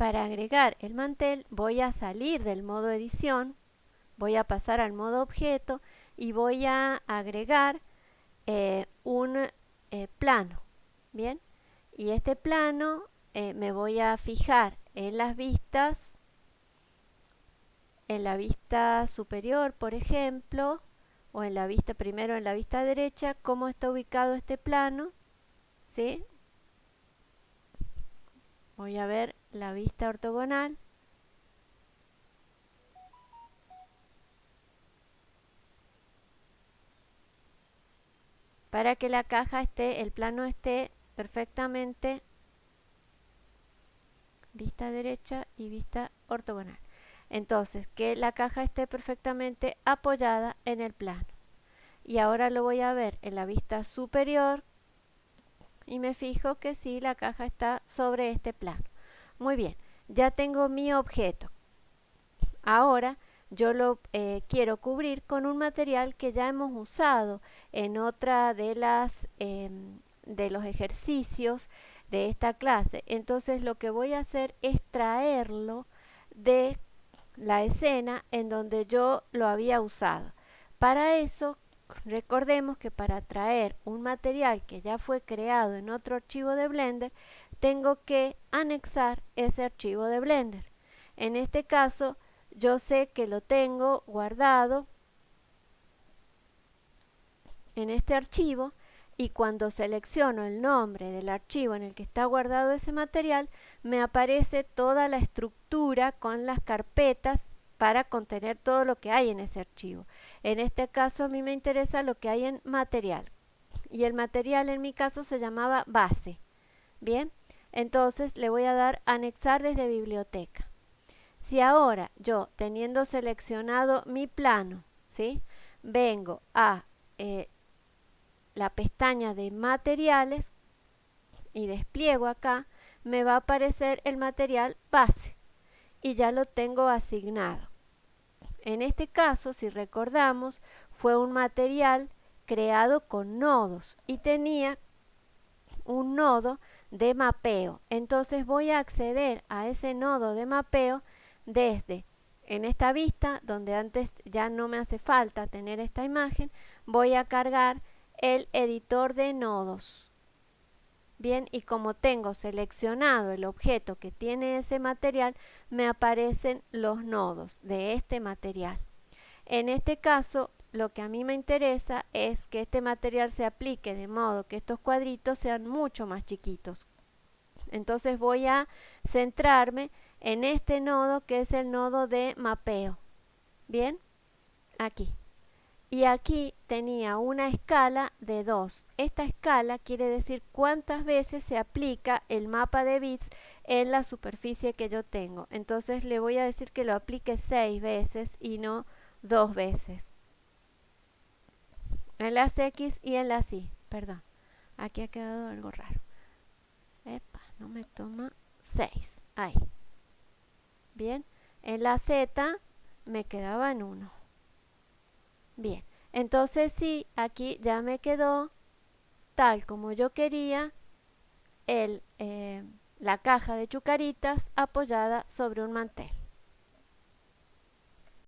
Para agregar el mantel voy a salir del modo edición, voy a pasar al modo objeto y voy a agregar eh, un eh, plano, ¿bien? Y este plano eh, me voy a fijar en las vistas, en la vista superior, por ejemplo, o en la vista, primero en la vista derecha, cómo está ubicado este plano, ¿sí? Voy a ver la vista ortogonal. Para que la caja esté, el plano esté perfectamente vista derecha y vista ortogonal. Entonces, que la caja esté perfectamente apoyada en el plano. Y ahora lo voy a ver en la vista superior y me fijo que sí, la caja está sobre este plano. Muy bien, ya tengo mi objeto. Ahora yo lo eh, quiero cubrir con un material que ya hemos usado en otra de las em, de los ejercicios de esta clase. Entonces lo que voy a hacer es traerlo de la escena en donde yo lo había usado. Para eso, recordemos que para traer un material que ya fue creado en otro archivo de Blender, tengo que anexar ese archivo de Blender. En este caso, yo sé que lo tengo guardado en este archivo y cuando selecciono el nombre del archivo en el que está guardado ese material, me aparece toda la estructura con las carpetas para contener todo lo que hay en ese archivo. En este caso a mí me interesa lo que hay en material. Y el material en mi caso se llamaba base. Bien, entonces le voy a dar anexar desde biblioteca. Si ahora yo, teniendo seleccionado mi plano, ¿sí? vengo a eh, la pestaña de materiales y despliego acá, me va a aparecer el material base y ya lo tengo asignado. En este caso, si recordamos, fue un material creado con nodos y tenía un nodo de mapeo. Entonces voy a acceder a ese nodo de mapeo desde en esta vista, donde antes ya no me hace falta tener esta imagen, voy a cargar el editor de nodos. Bien, y como tengo seleccionado el objeto que tiene ese material, me aparecen los nodos de este material. En este caso, lo que a mí me interesa es que este material se aplique de modo que estos cuadritos sean mucho más chiquitos. Entonces voy a centrarme en este nodo que es el nodo de mapeo. Bien, aquí y aquí tenía una escala de 2. Esta escala quiere decir cuántas veces se aplica el mapa de bits en la superficie que yo tengo. Entonces le voy a decir que lo aplique 6 veces y no 2 veces. En las X y en las Y, perdón. Aquí ha quedado algo raro. Epa, no me toma 6. Ahí. Bien. En la Z me quedaba en 1. Bien, entonces sí, aquí ya me quedó tal como yo quería eh, la caja de chucaritas apoyada sobre un mantel.